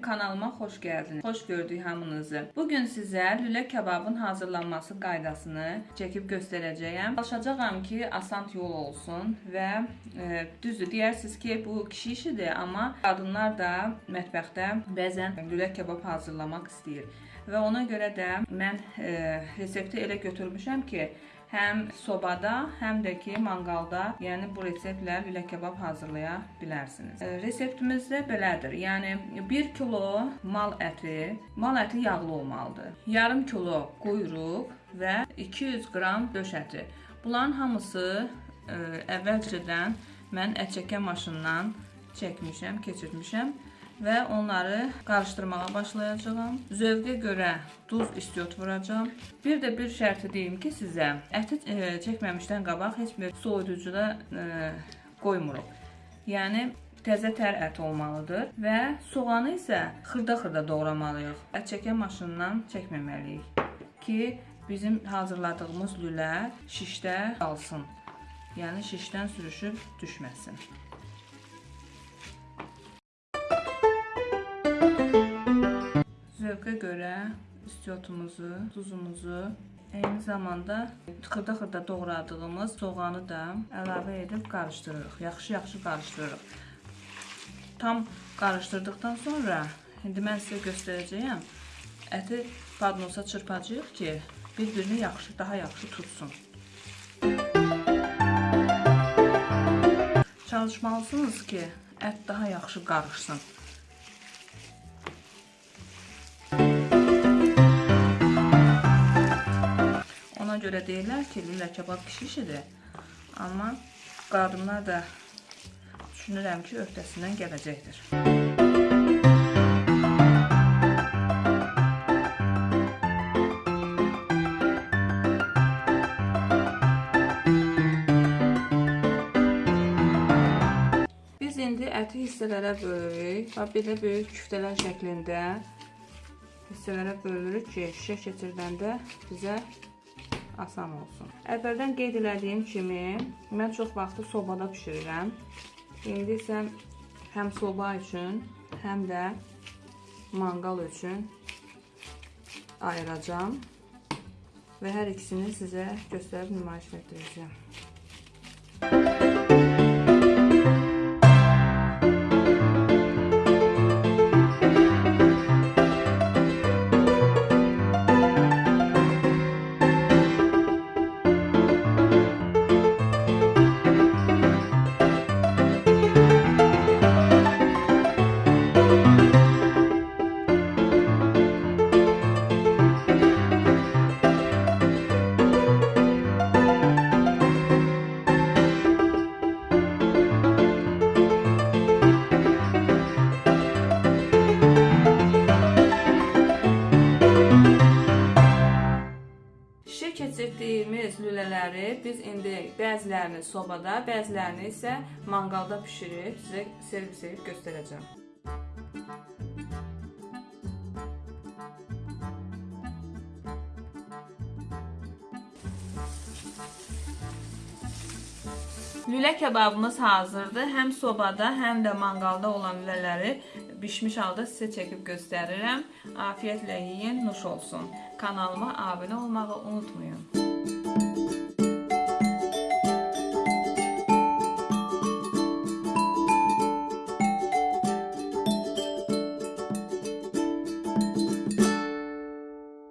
kanalıma xoş gəldiniz. Xoş gördük hamınızı. Bugün sizə lülə kababın hazırlanması qaydasını çəkib göstərəcəyəm. Çalışacağam ki, asan yol olsun və e, düzdür deyirsiniz ki, bu kişi işidir, amma qadınlar da mətbəxdə bəzən lülə kabab hazırlamaq istəyir. Və ona görə də mən e, resepti elə götürmüşəm ki, həm sobada, həm də ki, manqalda, yəni bu reseptlə lülə kabab hazırlaya bilərsiniz. E, Reseptimiz də belədir. Yəni 1 kilo mal əti, mal əti yağlı olmalıdır. Yarım kilo quyruq və 200 qram döş əti. Bunların hamısı ə, əvvəlcədən mən ət çəkən maşından çəkmişəm, keçirmişəm və onları qarışdırmağa başlayacağam. Zövqə görə duz istiot vuracağam. Bir də bir şərti deyim ki, sizə əti ə, çəkməmişdən qabaq heç bir soyuducuda ə, qoymuruq. Yəni təzə tər ət olmalıdır və soğanı isə xırda-xırda doğramalıyıq. Ət çəkən maşından çəkməməliyik ki, bizim hazırladığımız lülə şişdə qalsın. Yəni şişdən sürüşüb düşməsin. Zövqə görə istiotumuzu, duzumuzu, eyni zamanda xırda-xırda doğradığımız soğanı da əlavə edib qarışdırırıq. Yaxşı-yaxşı qarışdırırıq. Tam qarışdırdıqdan sonra indi mən sizə göstərəcəyəm. Əti padnosa çırpacağıq ki, bir-birini yaxşı, daha yaxşı tutsun. Çalışmalısınız ki, ət daha yaxşı qarışsın. Görə deyirlər ki, lülə kebab kişi işidir. Amma qadınlar da düşünürəm ki, öhdəsindən gələcəkdir. İndi əti hissələrə bölürük. Bax belə böyük küftələr şəklində hissələrə bölürük ki, şişə keçirdəndə bizə asan olsun. Əvvəldən qeyd elədiyim kimi, mən çox vaxtı sobada bişirirəm. İndi isə həm soba üçün, həm də manqal üçün ayıracağam və hər ikisini sizə göstərib nümayiş etdirəcəm. Şişə keçirdiyimiz lülələri biz indi bəzilərini sobada, bəzilərini isə manqalda bişirib sizə servis edib göstərəcəm. Lülə kebabımız hazırdır. Həm sobada, həm də manqalda olan lülələri bişmiş halda sizə çəkib göstərirəm. Afiyətlə yeyin, nuş olsun. Kanalıma abunə olmağı unutmayın.